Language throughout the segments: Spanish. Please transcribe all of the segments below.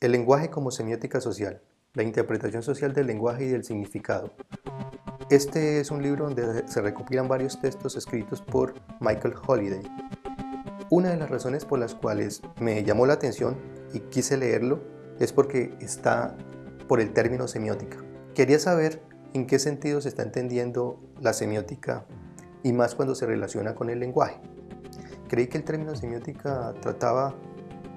El lenguaje como semiótica social, la interpretación social del lenguaje y del significado. Este es un libro donde se recopilan varios textos escritos por Michael Holiday. Una de las razones por las cuales me llamó la atención y quise leerlo es porque está por el término semiótica. Quería saber en qué sentido se está entendiendo la semiótica y más cuando se relaciona con el lenguaje. Creí que el término semiótica trataba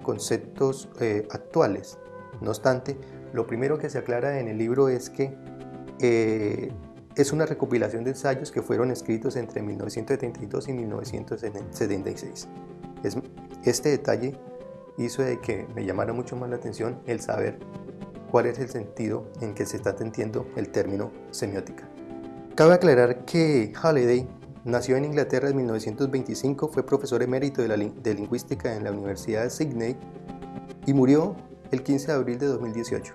conceptos eh, actuales. No obstante, lo primero que se aclara en el libro es que eh, es una recopilación de ensayos que fueron escritos entre 1972 y 1976. este detalle hizo de que me llamara mucho más la atención el saber cuál es el sentido en que se está entendiendo el término semiótica. Cabe aclarar que Halliday Nació en Inglaterra en 1925, fue profesor emérito de, lingüística en la Universidad de Sydney y murió el 15 de abril de 2018.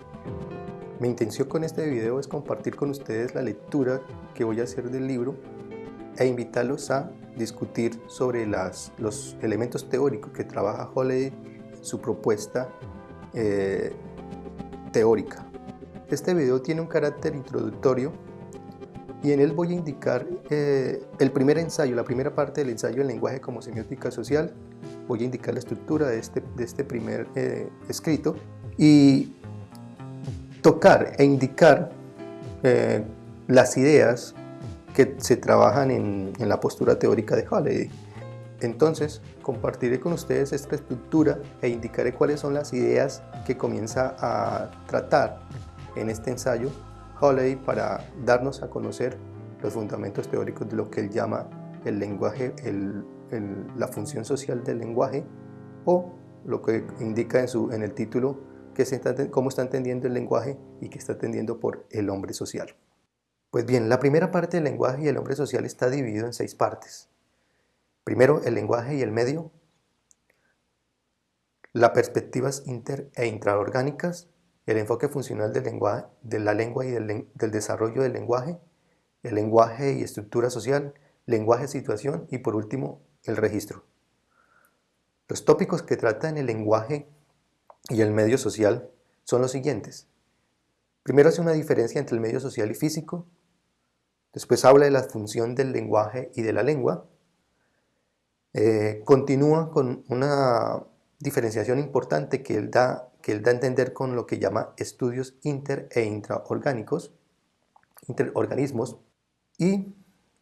Mi intención con este video es compartir con ustedes la lectura que voy a hacer del libro e invitarlos a discutir sobre los elementos teóricos que trabaja en su propuesta eh, teórica. Este video tiene un carácter introductorio y en él voy a indicar eh, el primer ensayo, la primera parte del ensayo en lenguaje como semiótica social, voy a indicar la estructura de este, de este primer eh, escrito y tocar e indicar eh, las ideas que se trabajan en, en la postura teórica de Holiday. Entonces, compartiré con ustedes esta estructura e indicaré cuáles son las ideas que comienza a tratar en este ensayo Holiday para darnos a conocer los fundamentos teóricos de lo que él llama el lenguaje, la función social del lenguaje o lo que indica en, su, en el título que se cómo está entendiendo el lenguaje y que está entendiendo por el hombre social. Pues bien, la primera parte del lenguaje y el hombre social está dividido en seis partes. Primero, el lenguaje y el medio, las perspectivas inter e intraorgánicas, el enfoque funcional de la lengua y del, desarrollo del lenguaje, el lenguaje y estructura social, lenguaje situación y por último el registro. Los tópicos que tratan el lenguaje y el medio social son los siguientes. Primero hace una diferencia entre el medio social y físico, después habla de la función del lenguaje y de la lengua, eh, continúa con una diferenciación importante que él da que él da a entender con lo que llama estudios inter e intraorgánicos, interorganismos, y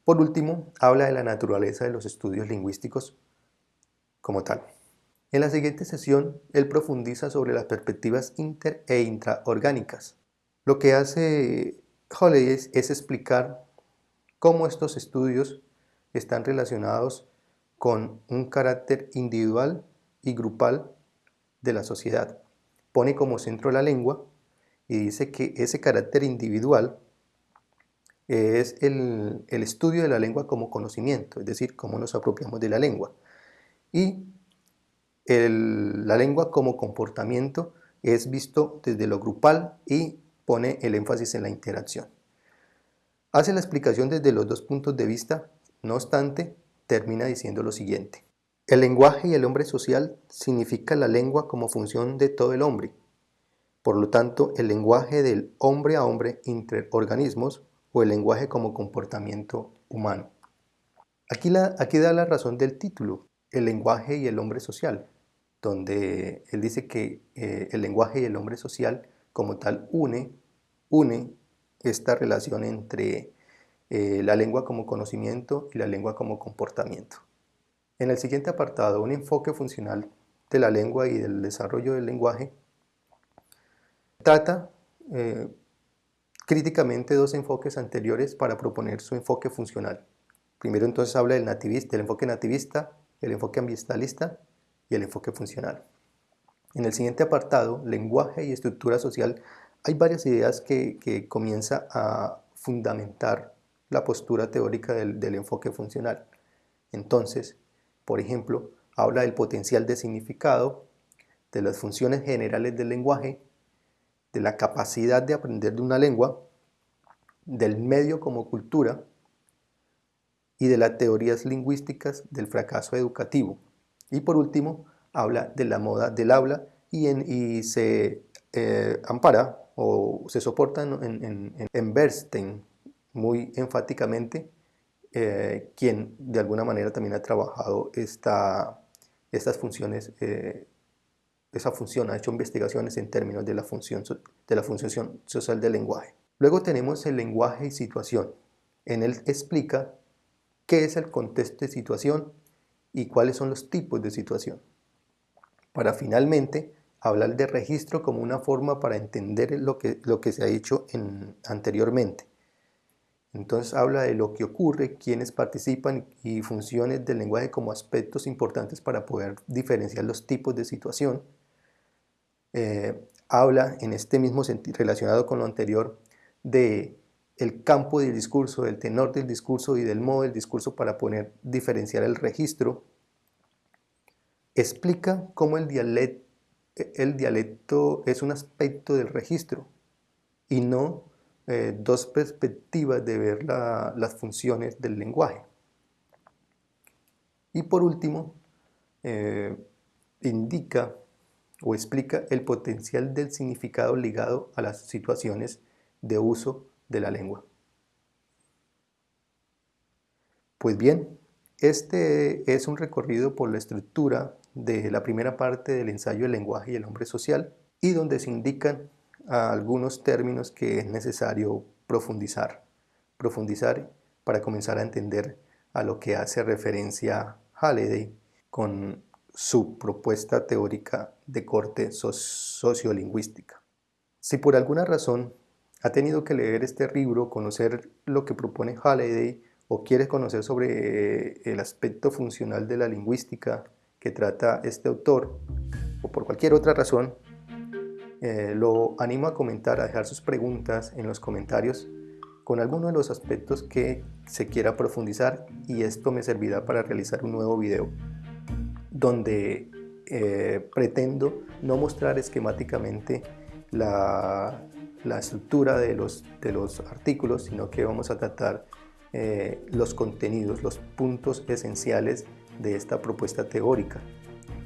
por último habla de la naturaleza de los estudios lingüísticos como tal. En la siguiente sesión, él profundiza sobre las perspectivas inter e intraorgánicas. Lo que hace es, es explicar cómo estos estudios están relacionados con un carácter individual y grupal de la sociedad pone como centro la lengua y dice que ese carácter individual es el, estudio de la lengua como conocimiento, es decir, cómo nos apropiamos de la lengua. Y la lengua como comportamiento es visto desde lo grupal y pone el énfasis en la interacción. Hace la explicación desde los dos puntos de vista, no obstante, termina diciendo lo siguiente. El lenguaje y el hombre social significa la lengua como función de todo el hombre. Por lo tanto, el lenguaje del hombre a hombre entre organismos o el lenguaje como comportamiento humano. Aquí, da la razón del título, el lenguaje y el hombre social, donde él dice que eh, el lenguaje y el hombre social como tal une, une esta relación entre eh, la lengua como conocimiento y la lengua como comportamiento. En el siguiente apartado, un enfoque funcional de la lengua y del desarrollo del lenguaje, trata eh, críticamente dos enfoques anteriores para proponer su enfoque funcional. Primero entonces habla del, nativista, del enfoque nativista, el enfoque ambientalista y el enfoque funcional. En el siguiente apartado, lenguaje y estructura social, hay varias ideas que, que comienza a fundamentar la postura teórica del, del enfoque funcional. Entonces, por ejemplo, habla del potencial de significado, de las funciones generales del lenguaje, de la capacidad de aprender de una lengua, del medio como cultura y de las teorías lingüísticas del fracaso educativo. Y por último, habla de la moda del habla y, se eh, ampara o se soporta en, Bernstein muy enfáticamente, eh, quien de alguna manera también ha trabajado esta, estas funciones, eh, esa función, ha hecho investigaciones en términos de la, función, de la función social del lenguaje. Luego tenemos el lenguaje y situación. En él explica qué es el contexto de situación y cuáles son los tipos de situación. Para finalmente hablar de registro como una forma para entender lo que, se ha dicho anteriormente. Entonces habla de lo que ocurre, quiénes participan y funciones del lenguaje como aspectos importantes para poder diferenciar los tipos de situación. Eh, habla en este mismo sentido, relacionado con lo anterior, de el campo del discurso, del tenor del discurso y del modo del discurso para poder diferenciar el registro. Explica cómo el dialecto el dialecto es un aspecto del registro y no eh, dos perspectivas de ver las funciones del lenguaje. Y por último, eh, indica o explica el potencial del significado ligado a las situaciones de uso de la lengua. Pues bien, este es un recorrido por la estructura de la primera parte del ensayo El lenguaje y el hombre social y donde se indican algunos términos que es necesario profundizar, profundizar para comenzar a entender a lo que hace referencia Halliday con su propuesta teórica de corte sociolingüística. Si por alguna razón ha tenido que leer este libro, conocer lo que propone Halliday o quiere conocer sobre el aspecto funcional de la lingüística que trata este autor o por cualquier otra razón, eh, lo animo a comentar, a dejar sus preguntas en los comentarios con alguno de los aspectos que se quiera profundizar y esto me servirá para realizar un nuevo video donde eh, pretendo no mostrar esquemáticamente la, estructura de los, de los artículos, sino que vamos a tratar eh, los contenidos, los puntos esenciales de esta propuesta teórica.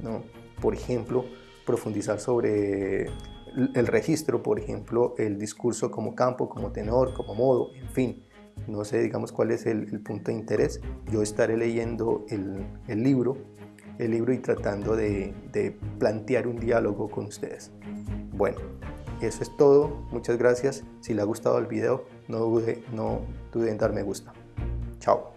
¿no? Por ejemplo, profundizar sobre el registro, por ejemplo, el discurso como campo, como tenor, como modo, en fin. No sé, digamos, cuál es el, punto de interés. Yo estaré leyendo el, libro, el libro y tratando de, de plantear un diálogo con ustedes. Bueno, eso es todo. Muchas gracias. Si le ha gustado el video, no dude, no dude en dar me gusta. Chao.